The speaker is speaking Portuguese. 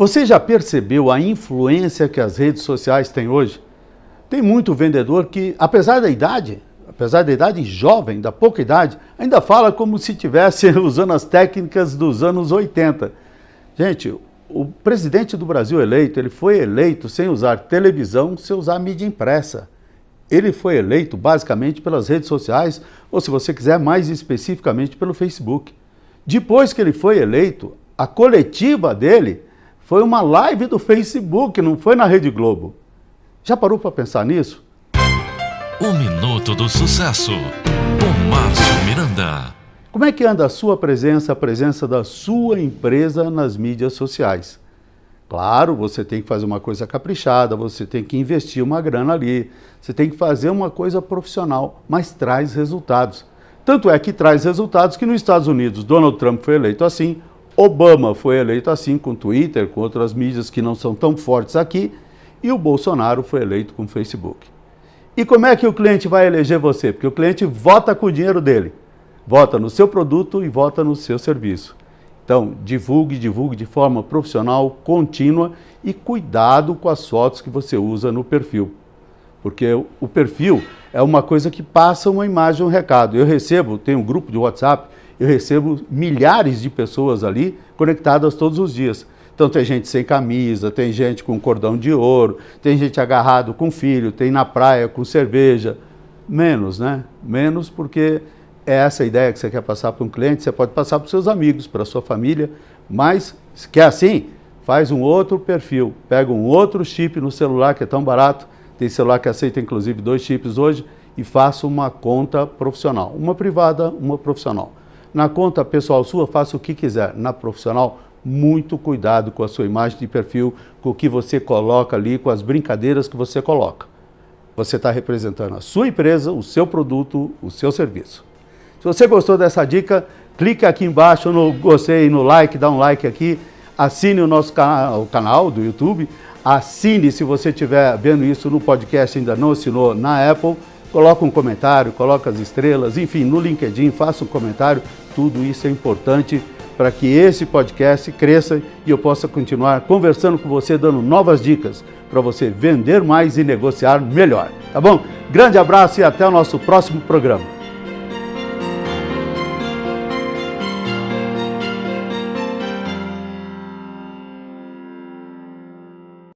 Você já percebeu a influência que as redes sociais têm hoje? Tem muito vendedor que, apesar da idade, apesar da idade jovem, da pouca idade, ainda fala como se estivesse usando as técnicas dos anos 80. Gente, o presidente do Brasil eleito, ele foi eleito sem usar televisão, sem usar mídia impressa. Ele foi eleito basicamente pelas redes sociais, ou se você quiser mais especificamente pelo Facebook. Depois que ele foi eleito, a coletiva dele foi uma live do Facebook, não foi na Rede Globo. Já parou para pensar nisso? O Minuto do Sucesso, com Márcio Miranda. Como é que anda a sua presença, a presença da sua empresa nas mídias sociais? Claro, você tem que fazer uma coisa caprichada, você tem que investir uma grana ali, você tem que fazer uma coisa profissional, mas traz resultados. Tanto é que traz resultados que nos Estados Unidos Donald Trump foi eleito assim, Obama foi eleito assim com Twitter, com outras mídias que não são tão fortes aqui, e o Bolsonaro foi eleito com Facebook. E como é que o cliente vai eleger você? Porque o cliente vota com o dinheiro dele. Vota no seu produto e vota no seu serviço. Então, divulgue, divulgue de forma profissional, contínua e cuidado com as fotos que você usa no perfil. Porque o perfil é uma coisa que passa uma imagem, um recado. Eu recebo, tenho um grupo de WhatsApp, eu recebo milhares de pessoas ali conectadas todos os dias. Então tem gente sem camisa, tem gente com cordão de ouro, tem gente agarrado com filho, tem na praia com cerveja. Menos, né? Menos porque é essa ideia que você quer passar para um cliente, você pode passar para os seus amigos, para a sua família, mas se quer assim, faz um outro perfil, pega um outro chip no celular que é tão barato, tem celular que aceita inclusive dois chips hoje, e faça uma conta profissional, uma privada, uma profissional. Na conta pessoal sua, faça o que quiser. Na profissional, muito cuidado com a sua imagem de perfil, com o que você coloca ali, com as brincadeiras que você coloca. Você está representando a sua empresa, o seu produto, o seu serviço. Se você gostou dessa dica, clique aqui embaixo no gostei, no like, dá um like aqui, assine o nosso canal, o canal do YouTube, assine se você estiver vendo isso no podcast ainda não assinou na Apple, coloca um comentário, coloca as estrelas, enfim, no LinkedIn, faça um comentário, tudo isso é importante para que esse podcast cresça e eu possa continuar conversando com você, dando novas dicas para você vender mais e negociar melhor, tá bom? Grande abraço e até o nosso próximo programa.